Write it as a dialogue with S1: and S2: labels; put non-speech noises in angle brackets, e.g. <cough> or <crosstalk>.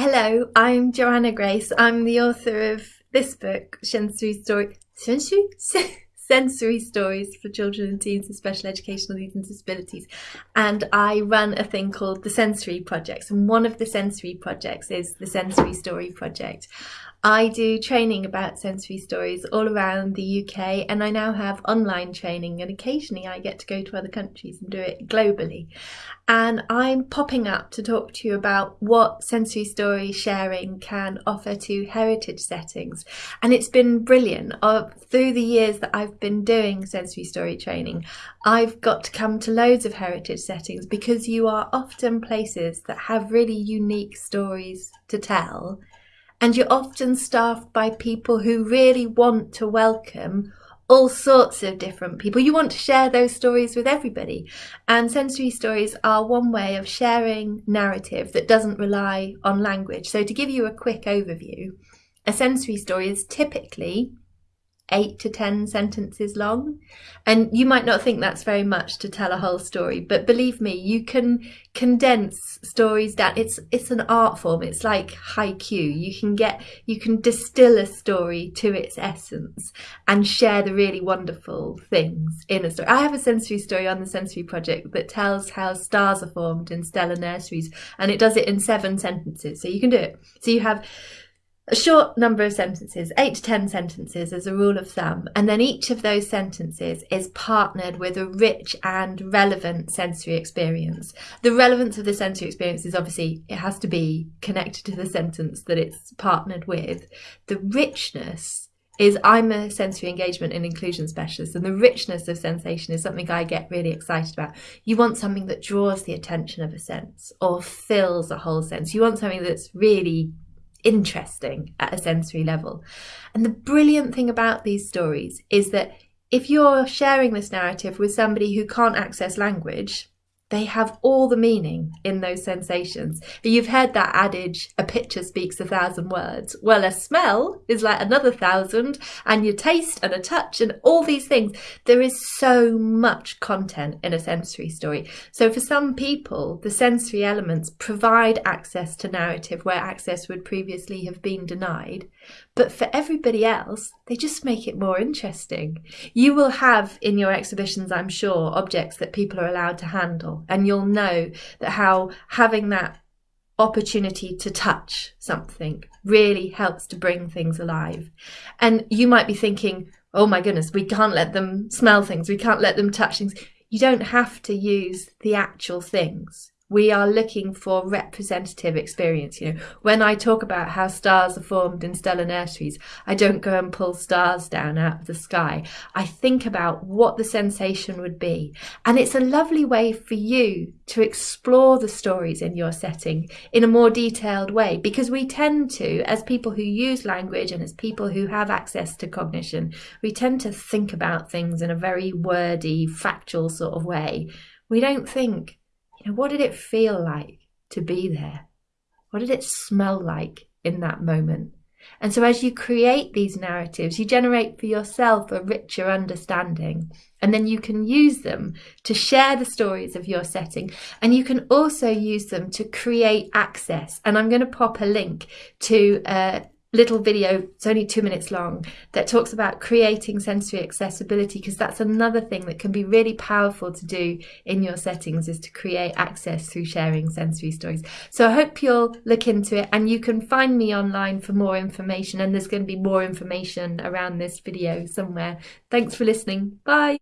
S1: Hello, I'm Joanna Grace. I'm the author of this book, Sensory Story. Sensory? <laughs> Sensory Stories for Children and Teens with Special Educational Needs and Disabilities. And I run a thing called the Sensory Projects. And one of the sensory projects is the Sensory Story Project. I do training about sensory stories all around the UK and I now have online training and occasionally I get to go to other countries and do it globally. And I'm popping up to talk to you about what sensory story sharing can offer to heritage settings. And it's been brilliant. Uh, through the years that I've been doing sensory story training, I've got to come to loads of heritage settings because you are often places that have really unique stories to tell and you're often staffed by people who really want to welcome all sorts of different people. You want to share those stories with everybody. And sensory stories are one way of sharing narrative that doesn't rely on language. So to give you a quick overview, a sensory story is typically eight to ten sentences long. And you might not think that's very much to tell a whole story but believe me you can condense stories down. It's it's an art form. It's like haiku. You can get you can distill a story to its essence and share the really wonderful things in a story. I have a sensory story on the sensory project that tells how stars are formed in stellar nurseries and it does it in seven sentences. So you can do it. So you have a short number of sentences, eight to 10 sentences as a rule of thumb, and then each of those sentences is partnered with a rich and relevant sensory experience. The relevance of the sensory experience is obviously it has to be connected to the sentence that it's partnered with. The richness is I'm a sensory engagement and inclusion specialist, and the richness of sensation is something I get really excited about. You want something that draws the attention of a sense or fills a whole sense. You want something that's really interesting at a sensory level. And the brilliant thing about these stories is that if you're sharing this narrative with somebody who can't access language, they have all the meaning in those sensations. You've heard that adage, a picture speaks a thousand words. Well, a smell is like another thousand, and your taste and a touch and all these things. There is so much content in a sensory story. So for some people, the sensory elements provide access to narrative where access would previously have been denied. But for everybody else, they just make it more interesting. You will have in your exhibitions, I'm sure, objects that people are allowed to handle, and you'll know that how having that opportunity to touch something really helps to bring things alive. And you might be thinking, oh my goodness, we can't let them smell things, we can't let them touch things. You don't have to use the actual things we are looking for representative experience. You know, when I talk about how stars are formed in stellar nurseries, I don't go and pull stars down out of the sky. I think about what the sensation would be. And it's a lovely way for you to explore the stories in your setting in a more detailed way because we tend to, as people who use language and as people who have access to cognition, we tend to think about things in a very wordy, factual sort of way. We don't think know, what did it feel like to be there? What did it smell like in that moment? And so, as you create these narratives, you generate for yourself a richer understanding, and then you can use them to share the stories of your setting. And you can also use them to create access. And I'm going to pop a link to uh, little video, it's only two minutes long, that talks about creating sensory accessibility because that's another thing that can be really powerful to do in your settings is to create access through sharing sensory stories. So I hope you'll look into it and you can find me online for more information and there's going to be more information around this video somewhere. Thanks for listening. Bye.